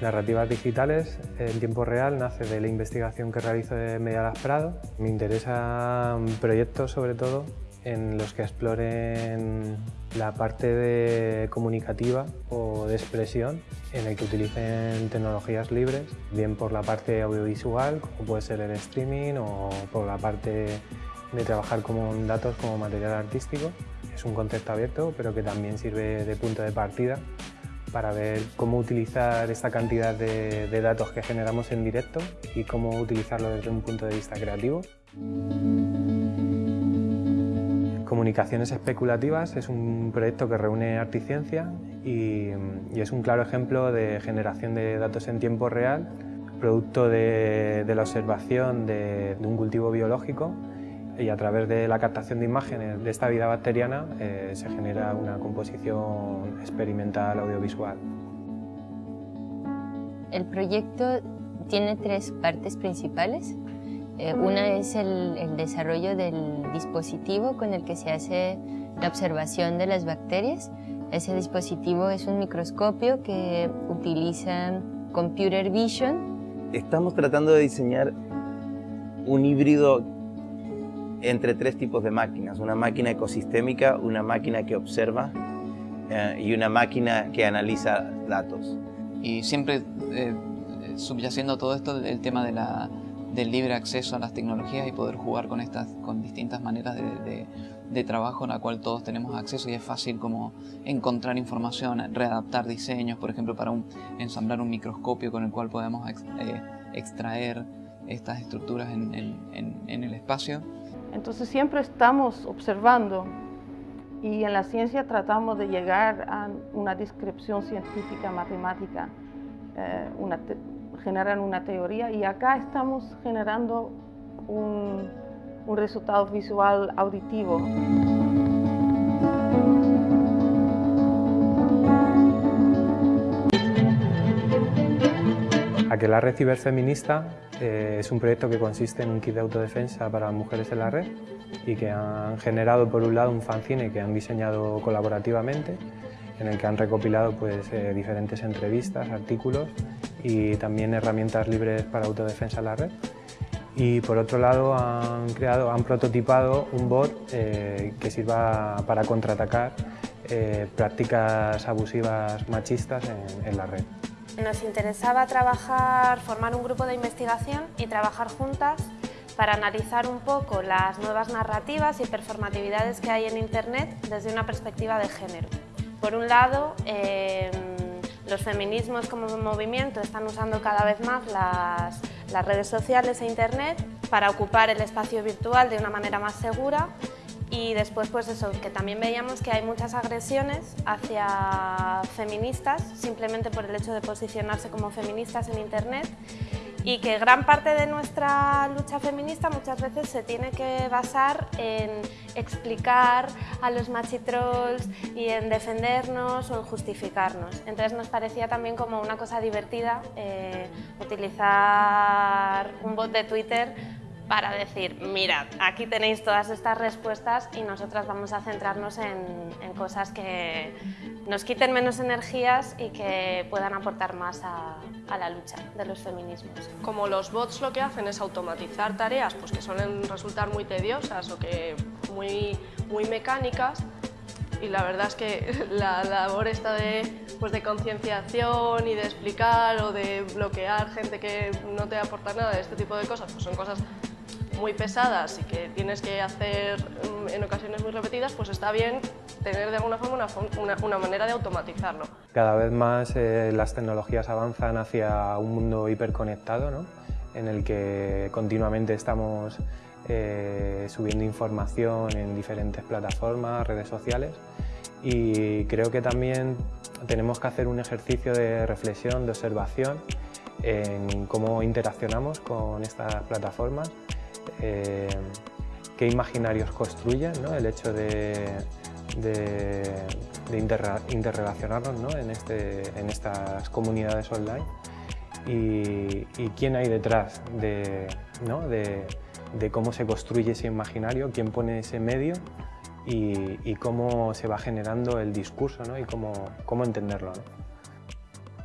Narrativas digitales en tiempo real nace de la investigación que realizo de Medialas Prado. Me interesan proyectos sobre todo en los que exploren la parte de comunicativa o de expresión en el que utilicen tecnologías libres, bien por la parte audiovisual, como puede ser el streaming, o por la parte de trabajar con datos como material artístico. Es un concepto abierto, pero que también sirve de punto de partida para ver cómo utilizar esta cantidad de, datos que generamos en directo y cómo utilizarlo desde un punto de vista creativo. Comunicaciones especulativas es un proyecto que reúne arte y ciencia y, es un claro ejemplo de generación de datos en tiempo real, producto de, la observación de, un cultivo biológico y a través de la captación de imágenes de esta vida bacteriana eh, se genera una composición experimental audiovisual. El proyecto tiene tres partes principales. Eh, una es el, desarrollo del dispositivo con el que se hace la observación de las bacterias. Ese dispositivo es un microscopio que utiliza computer vision. Estamos tratando de diseñar un híbrido entre tres tipos de máquinas. Una máquina ecosistémica, una máquina que observa eh, y una máquina que analiza datos. Y siempre eh, subyaciendo todo esto el tema de la del libre acceso a las tecnologías y poder jugar con estas con distintas maneras de, de, trabajo en la cual todos tenemos acceso y es fácil como encontrar información, readaptar diseños, por ejemplo para un, ensamblar un microscopio con el cual podemos eh, extraer estas estructuras en, en, en el espacio. Entonces siempre estamos observando y en la ciencia tratamos de llegar a una descripción científica, matemática, eh, una generan una teoría y acá estamos generando un, un resultado visual auditivo. Aquelarre Ciberfeminista eh, es un proyecto que consiste en un kit de autodefensa para mujeres en la red y que han generado por un lado un fanzine que han diseñado colaborativamente en el que han recopilado pues, eh, diferentes entrevistas, artículos y también herramientas libres para autodefensa en la red. Y por otro lado han creado, han prototipado un bot eh, que sirva para contraatacar eh, prácticas abusivas machistas en, en la red. Nos interesaba trabajar, formar un grupo de investigación y trabajar juntas para analizar un poco las nuevas narrativas y performatividades que hay en Internet desde una perspectiva de género. Por un lado, em, los feminismos como movimiento están usando cada vez más las, redes sociales e Internet para ocupar el espacio virtual de una manera más segura y después pues eso, que también veíamos que hay muchas agresiones hacia feministas simplemente por el hecho de posicionarse como feministas en internet y que gran parte de nuestra lucha feminista muchas veces se tiene que basar en explicar a los machitrolls y en defendernos o en justificarnos. Entonces nos parecía también como una cosa divertida eh, utilizar un bot de Twitter para decir, mirad, aquí tenéis todas estas respuestas y nosotras vamos a centrarnos en, cosas que nos quiten menos energías y que puedan aportar más a, la lucha de los feminismos. Como los bots lo que hacen es automatizar tareas pues, que suelen resultar muy tediosas o que muy, muy mecánicas, y la verdad es que la labor esta de, pues de concienciación y de explicar o de bloquear gente que no te aporta nada de este tipo de cosas, pues son cosas muy pesadas y que tienes que hacer mm, en ocasiones muy repetidas, pues está bien tener de alguna forma una, una, manera de automatizarlo. Cada vez más eh, las tecnologías avanzan hacia un mundo hiperconectado, ¿no? en el que continuamente estamos eh, subiendo información en diferentes plataformas, redes sociales y creo que también tenemos que hacer un ejercicio de reflexión, de observación en cómo interaccionamos con estas plataformas eh, qué imaginarios construyen, el hecho de, interrelacionarnos este, en, estas comunidades online y, quién hay detrás de, cómo se construye ese imaginario, quién pone ese medio y, cómo se va generando el discurso y cómo, cómo entenderlo.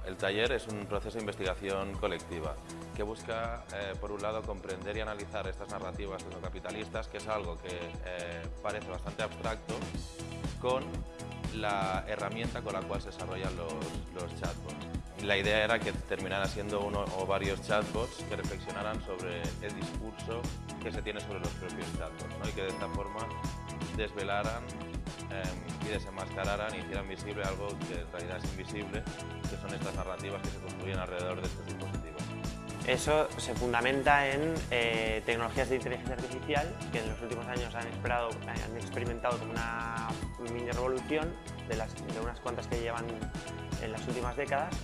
El taller es un proceso de investigación colectiva que busca, eh, por un lado, comprender y analizar estas narrativas capitalistas, que es algo que eh, parece bastante abstracto, con la herramienta con la cual se desarrollan los, los chatbots. La idea era que terminaran siendo uno o varios chatbots que reflexionaran sobre el discurso que se tiene sobre los propios chatbots y que de esta forma desvelaran em, y desenmascararan y hicieran visible algo que en realidad es invisible, que son estas narrativas que se construyen alrededor de estos dispositivos. Eso se fundamenta en eh, tecnologías de inteligencia artificial que en los últimos años han, esperado, han experimentado como una mini revolución de, las, de unas cuantas que llevan en las últimas décadas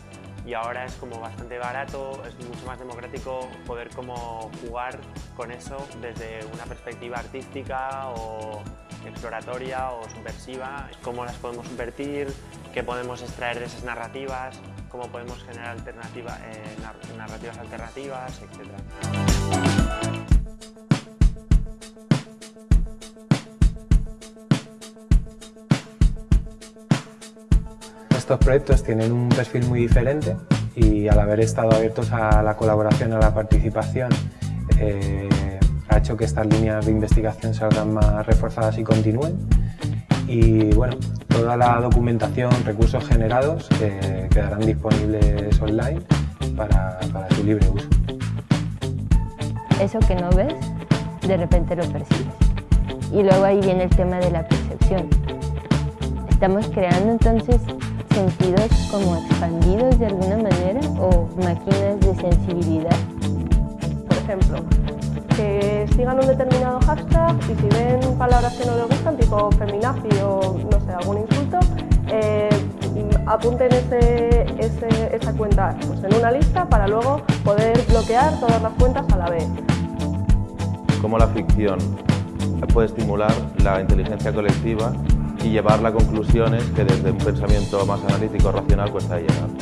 y ahora es como bastante barato, es mucho más democrático poder como jugar con eso desde una perspectiva artística o exploratoria o subversiva, cómo las podemos subvertir, qué podemos extraer de esas narrativas, cómo podemos generar alternativa, eh, narrativas alternativas, etc. Estos proyectos tienen un perfil muy diferente y al haber estado abiertos a la colaboración, a la participación, eh, ha hecho que estas líneas de investigación salgan más reforzadas y continúen. Y bueno, toda la documentación, recursos generados eh, quedarán disponibles online para, para su libre uso. Eso que no ves, de repente lo percibes. Y luego ahí viene el tema de la percepción. Estamos creando entonces sentidos como expandidos de alguna manera o máquinas de sensibilidad. Por ejemplo, que sigan un determinado hashtag y si ven palabras que no les gustan, tipo feminazi o no sé, algún insulto, eh, apunten ese, esa cuenta pues, en una lista para luego poder bloquear todas las cuentas a la vez. Cómo la ficción puede estimular la inteligencia colectiva y llevarla a conclusiones que desde un pensamiento más analítico racional cuesta llegar.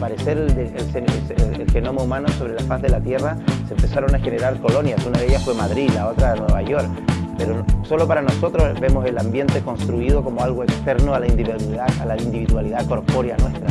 Al aparecer el, genoma humano sobre la faz de la Tierra, se empezaron a generar colonias. Una de ellas fue Madrid, la otra Nueva York. Pero solo para nosotros vemos el ambiente construido como algo externo a la individualidad, a la individualidad corpórea nuestra.